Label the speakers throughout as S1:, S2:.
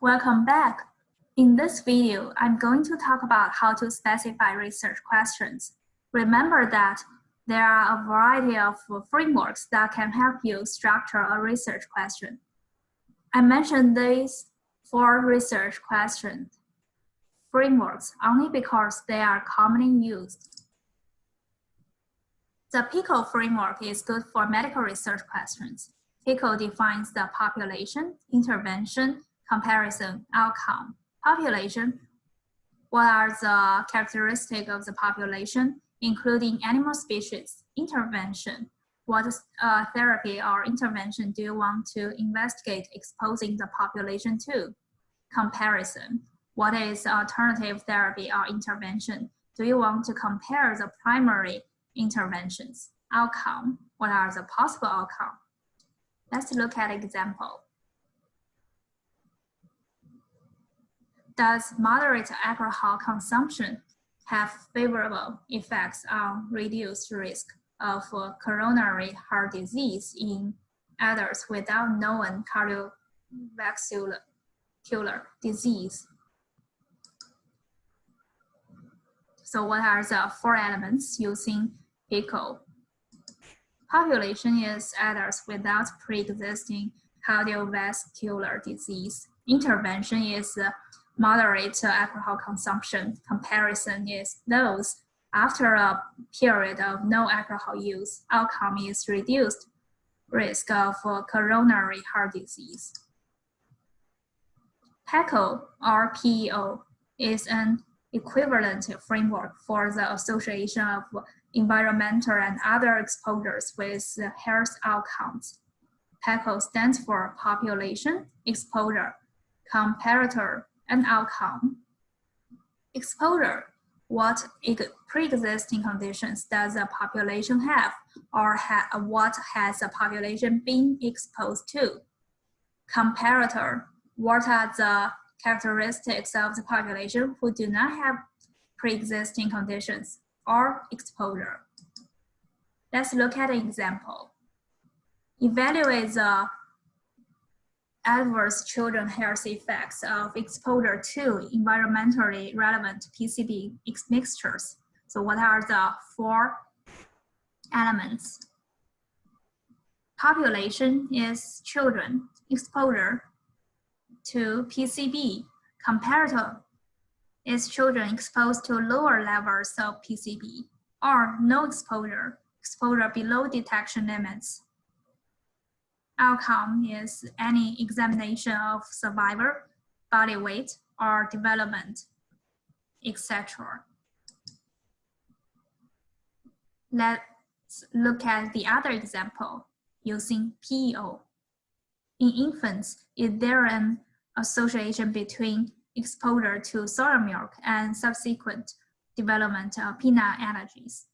S1: Welcome back. In this video, I'm going to talk about how to specify research questions. Remember that there are a variety of frameworks that can help you structure a research question. I mentioned these four research question frameworks only because they are commonly used. The PICO framework is good for medical research questions. PICO defines the population, intervention, comparison, outcome. Population, what are the characteristics of the population, including animal species, intervention, what uh, therapy or intervention do you want to investigate exposing the population to? Comparison, what is alternative therapy or intervention? Do you want to compare the primary interventions? Outcome, what are the possible outcomes? Let's look at example. Does moderate alcohol consumption have favorable effects on reduced risk of coronary heart disease in adults without known cardiovascular disease? So what are the four elements using PICO? Population is adults without pre-existing cardiovascular disease. Intervention is moderate alcohol consumption. Comparison is those after a period of no alcohol use. Outcome is reduced risk of coronary heart disease. PECO or PEO is an equivalent framework for the association of environmental and other exposures with health outcomes. PECO stands for population, exposure, comparator, and outcome. Exposure, what pre-existing conditions does the population have or ha what has the population been exposed to? Comparator, what are the characteristics of the population who do not have pre-existing conditions or exposure. Let's look at an example. Evaluate the adverse children health effects of exposure to environmentally relevant PCB mixtures. So what are the four elements? Population is children, exposure to PCB. Comparator is children exposed to lower levels of PCB or no exposure, exposure below detection limits outcome is any examination of survivor, body weight, or development, etc. Let's look at the other example using PEO. In infants, is there an association between exposure to soy milk and subsequent development of peanut allergies?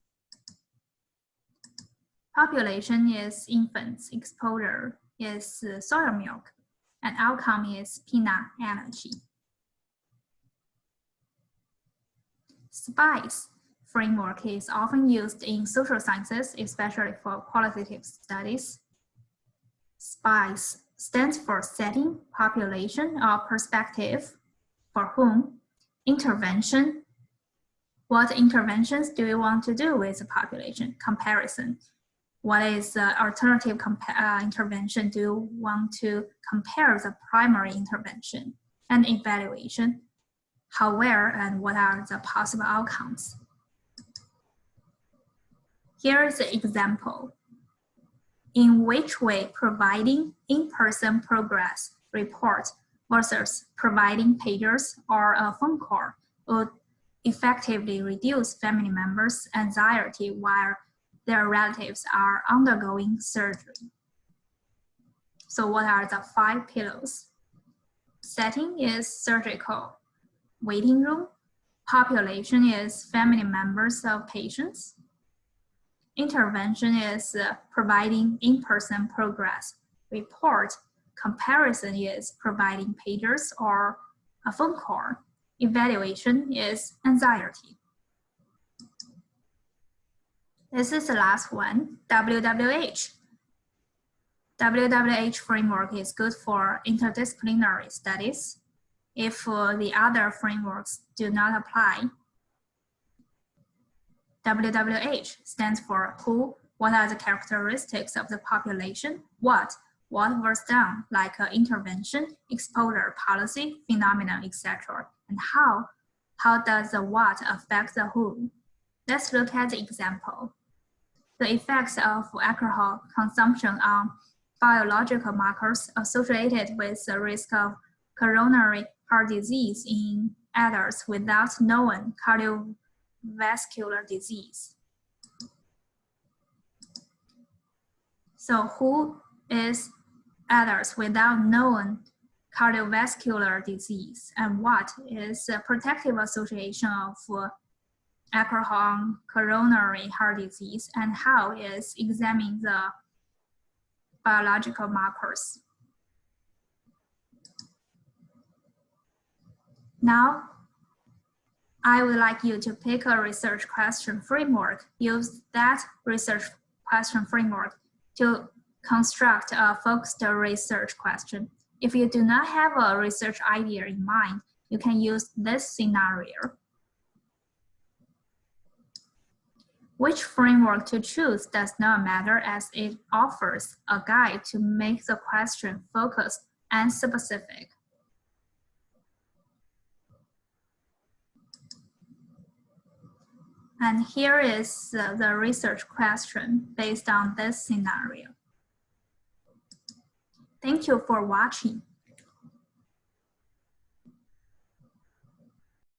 S1: Population is infants, exposure is uh, soy milk, and outcome is peanut allergy. SPICE framework is often used in social sciences, especially for qualitative studies. SPICE stands for setting, population, or perspective, for whom, intervention, what interventions do you want to do with the population, comparison, what is the alternative uh, intervention do you want to compare the primary intervention and evaluation, how where and what are the possible outcomes. Here is an example. In which way providing in-person progress report versus providing pagers or a phone call would effectively reduce family members' anxiety while their relatives are undergoing surgery. So what are the five pillars? Setting is surgical. Waiting room. Population is family members of patients. Intervention is uh, providing in-person progress. Report. Comparison is providing pagers or a phone call. Evaluation is anxiety. This is the last one, WWH. WWH framework is good for interdisciplinary studies. if uh, the other frameworks do not apply. WWH stands for who, what are the characteristics of the population, what, what was done, like uh, intervention, exposure, policy, phenomenon, etc., and how, how does the what affect the who. Let's look at the example. The effects of alcohol consumption on biological markers associated with the risk of coronary heart disease in adults without known cardiovascular disease. So who is adults without known cardiovascular disease and what is the protective association of uh, alcohol coronary heart disease and how is examining the biological markers. Now, I would like you to pick a research question framework. Use that research question framework to construct a focused research question. If you do not have a research idea in mind, you can use this scenario. Which framework to choose does not matter as it offers a guide to make the question focused and specific. And here is uh, the research question based on this scenario. Thank you for watching.